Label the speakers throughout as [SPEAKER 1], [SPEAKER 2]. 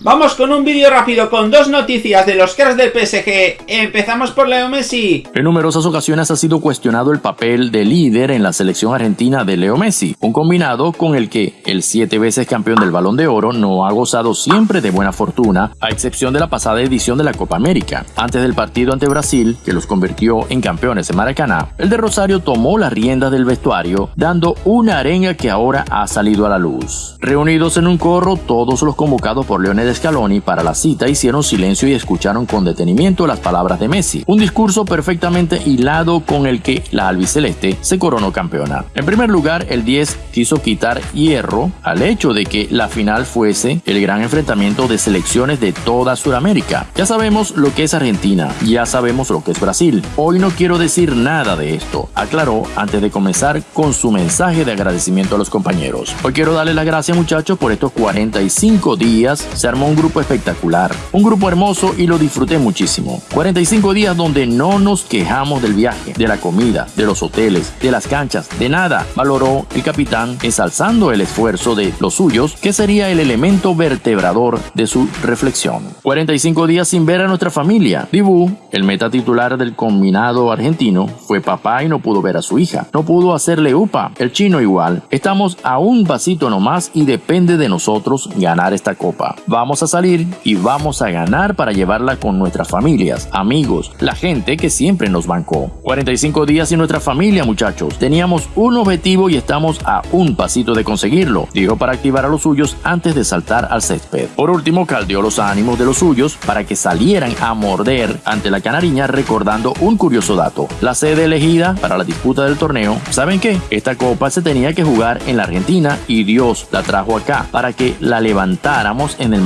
[SPEAKER 1] Vamos con un vídeo rápido con dos noticias de los cracks del PSG. Empezamos por Leo Messi.
[SPEAKER 2] En numerosas ocasiones ha sido cuestionado el papel de líder en la selección argentina de Leo Messi, un combinado con el que el siete veces campeón del Balón de Oro no ha gozado siempre de buena fortuna, a excepción de la pasada edición de la Copa América. Antes del partido ante Brasil, que los convirtió en campeones en Maracaná, el de Rosario tomó las riendas del vestuario, dando una arenga que ahora ha salido a la luz. Reunidos en un corro, todos los convocados por Leonel Scaloni para la cita hicieron silencio y escucharon con detenimiento las palabras de Messi, un discurso perfectamente hilado con el que la albiceleste se coronó campeona. En primer lugar, el 10 quiso quitar hierro al hecho de que la final fuese el gran enfrentamiento de selecciones de toda Sudamérica. Ya sabemos lo que es Argentina, ya sabemos lo que es Brasil. Hoy no quiero decir nada de esto, aclaró antes de comenzar con su mensaje de agradecimiento a los compañeros. Hoy quiero darle las gracias muchachos por estos 45 días un grupo espectacular, un grupo hermoso y lo disfruté muchísimo. 45 días donde no nos quejamos del viaje, de la comida, de los hoteles, de las canchas, de nada, valoró el capitán ensalzando el esfuerzo de los suyos, que sería el elemento vertebrador de su reflexión. 45 días sin ver a nuestra familia. Dibu, el meta titular del combinado argentino, fue papá y no pudo ver a su hija. No pudo hacerle upa. El chino igual. Estamos a un vasito nomás y depende de nosotros ganar esta copa. Vamos a salir y vamos a ganar para llevarla con nuestras familias, amigos, la gente que siempre nos bancó. 45 días sin nuestra familia, muchachos. Teníamos un objetivo y estamos a un pasito de conseguirlo, dijo para activar a los suyos antes de saltar al césped. Por último, caldeó los ánimos de los suyos para que salieran a morder ante la canariña recordando un curioso dato. La sede elegida para la disputa del torneo, ¿saben qué? Esta copa se tenía que jugar en la Argentina y Dios la trajo acá para que la levantáramos en el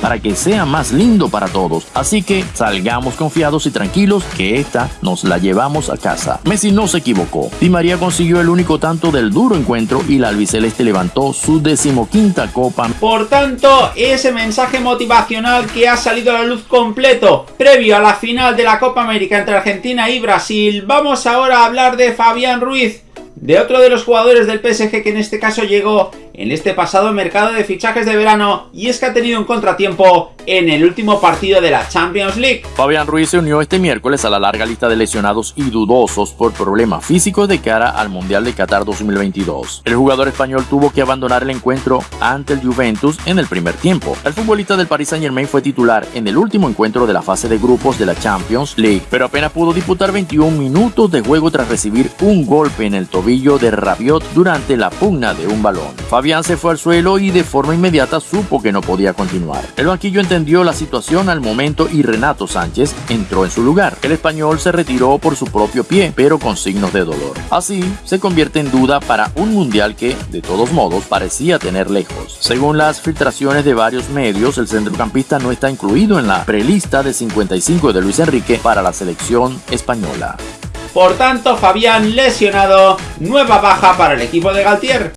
[SPEAKER 2] Para que sea más lindo para todos. Así que salgamos confiados y tranquilos que esta nos la llevamos a casa. Messi no se equivocó. Di María consiguió el único tanto del duro encuentro y la albiceleste levantó su decimoquinta copa.
[SPEAKER 1] Por tanto, ese mensaje motivacional que ha salido a la luz completo previo a la final de la Copa América entre Argentina y Brasil, vamos ahora a hablar de Fabián Ruiz, de otro de los jugadores del PSG que en este caso llegó en este pasado mercado de fichajes de verano y es que ha tenido un contratiempo en el último partido de la Champions League.
[SPEAKER 2] Fabián Ruiz se unió este miércoles a la larga lista de lesionados y dudosos por problemas físicos de cara al Mundial de Qatar 2022. El jugador español tuvo que abandonar el encuentro ante el Juventus en el primer tiempo. El futbolista del Paris Saint Germain fue titular en el último encuentro de la fase de grupos de la Champions League, pero apenas pudo disputar 21 minutos de juego tras recibir un golpe en el tobillo de Rabiot durante la pugna de un balón. Fabián se fue al suelo y de forma inmediata supo que no podía continuar. El banquillo entendió la situación al momento y Renato Sánchez entró en su lugar. El español se retiró por su propio pie, pero con signos de dolor. Así, se convierte en duda para un mundial que, de todos modos, parecía tener lejos. Según las filtraciones de varios medios, el centrocampista no está incluido en la prelista de 55 de Luis Enrique para la selección española.
[SPEAKER 1] Por tanto, Fabián lesionado, nueva baja para el equipo de Galtier.